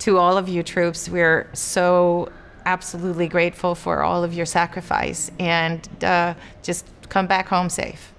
to all of you troops. We're so absolutely grateful for all of your sacrifice and uh, just come back home safe.